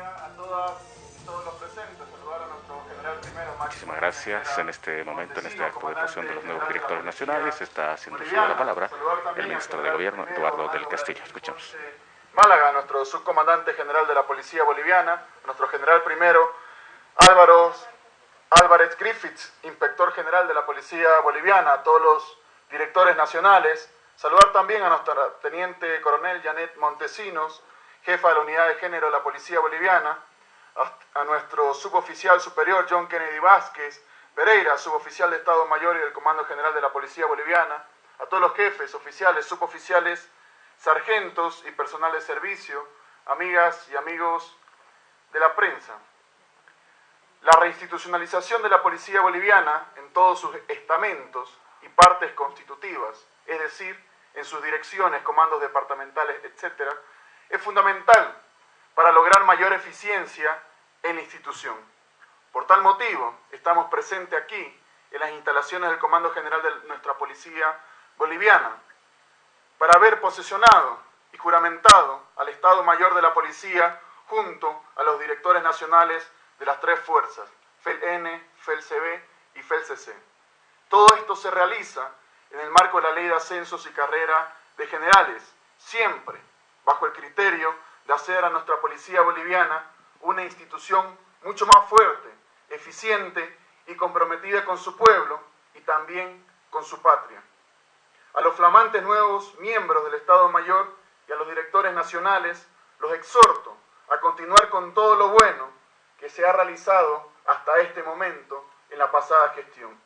a todas y todos los presentes. Saludar a nuestro general primero. Muchísimas gracias. En este momento, en este acto de posesión de los nuevos directores nacionales, está haciendo uso de la palabra el ministro de Gobierno, Eduardo del Castillo. Escuchamos. Málaga, nuestro subcomandante general de la Policía Boliviana, nuestro general primero, Álvaro Álvarez Griffiths, inspector general de la Policía Boliviana, a todos los directores nacionales. Saludar también a nuestra teniente coronel Janet Montesinos, jefa de la unidad de género de la Policía Boliviana, a nuestro suboficial superior John Kennedy Vázquez Pereira, suboficial de Estado Mayor y del Comando General de la Policía Boliviana, a todos los jefes, oficiales, suboficiales, sargentos y personal de servicio, amigas y amigos de la prensa. La reinstitucionalización de la policía boliviana en todos sus estamentos y partes constitutivas, es decir, en sus direcciones, comandos departamentales, etc., es fundamental para lograr mayor eficiencia en la institución. Por tal motivo, estamos presentes aquí en las instalaciones del Comando General de nuestra Policía Boliviana para haber posesionado y juramentado al Estado Mayor de la Policía junto a los directores nacionales de las tres fuerzas, FELN, FELCB y FELCC. Todo esto se realiza en el marco de la Ley de Ascensos y Carrera de Generales, siempre bajo el criterio de hacer a nuestra policía boliviana una institución mucho más fuerte, eficiente y comprometida con su pueblo y también con su patria. A los flamantes nuevos miembros del Estado Mayor y a los directores nacionales los exhorto a continuar con todo lo bueno que se ha realizado hasta este momento en la pasada gestión,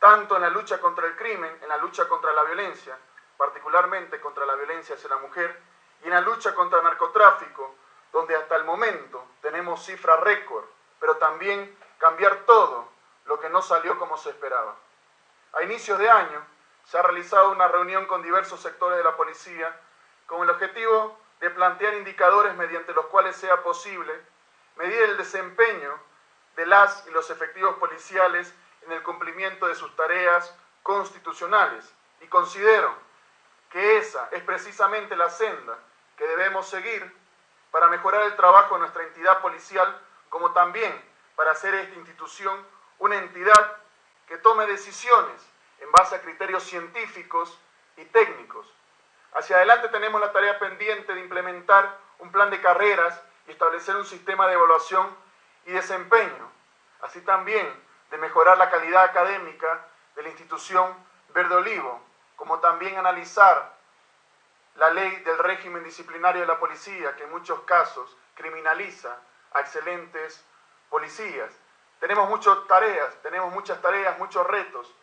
tanto en la lucha contra el crimen, en la lucha contra la violencia, particularmente contra la violencia hacia la mujer, y en la lucha contra el narcotráfico, donde hasta el momento tenemos cifra récord, pero también cambiar todo lo que no salió como se esperaba. A inicios de año se ha realizado una reunión con diversos sectores de la policía con el objetivo de plantear indicadores mediante los cuales sea posible medir el desempeño de las y los efectivos policiales en el cumplimiento de sus tareas constitucionales y considero que esa es precisamente la senda que debemos seguir para mejorar el trabajo de nuestra entidad policial, como también para hacer esta institución una entidad que tome decisiones en base a criterios científicos y técnicos. Hacia adelante tenemos la tarea pendiente de implementar un plan de carreras y establecer un sistema de evaluación y desempeño, así también de mejorar la calidad académica de la institución Verde Olivo, como también analizar la ley del régimen disciplinario de la policía, que en muchos casos criminaliza a excelentes policías. Tenemos muchas tareas, tenemos muchas tareas, muchos retos,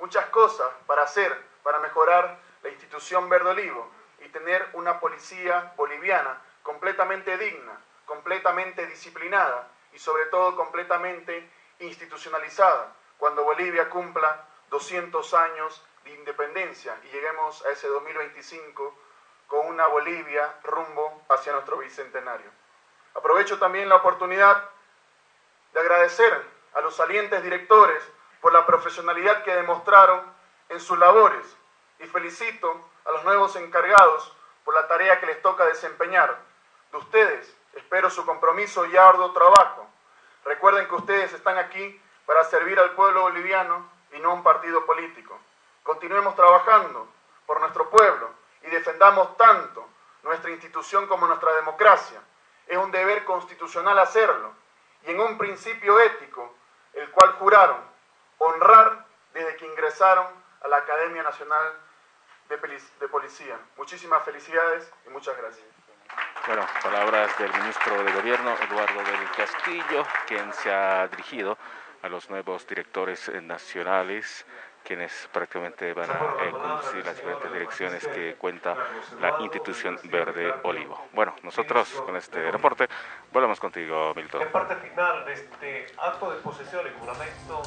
muchas cosas para hacer, para mejorar la institución Verde Olivo y tener una policía boliviana completamente digna, completamente disciplinada y sobre todo completamente institucionalizada cuando Bolivia cumpla 200 años de independencia y lleguemos a ese 2025 con una Bolivia rumbo hacia nuestro bicentenario. Aprovecho también la oportunidad de agradecer a los salientes directores por la profesionalidad que demostraron en sus labores y felicito a los nuevos encargados por la tarea que les toca desempeñar. De ustedes espero su compromiso y arduo trabajo. Recuerden que ustedes están aquí para servir al pueblo boliviano y no un partido político. Continuemos trabajando por nuestro pueblo y defendamos tanto nuestra institución como nuestra democracia. Es un deber constitucional hacerlo y en un principio ético, el cual juraron honrar desde que ingresaron a la Academia Nacional de, Policía. Muchísimas felicidades y muchas gracias. Bueno, palabras del ministro de Gobierno, Eduardo del Castillo, quien se ha dirigido a los nuevos directores nacionales quienes prácticamente van a eh, conducir las diferentes direcciones que cuenta la institución Verde Olivo. Bueno, nosotros con este reporte volvemos contigo, Milton. En parte final de este acto de posesión y juramento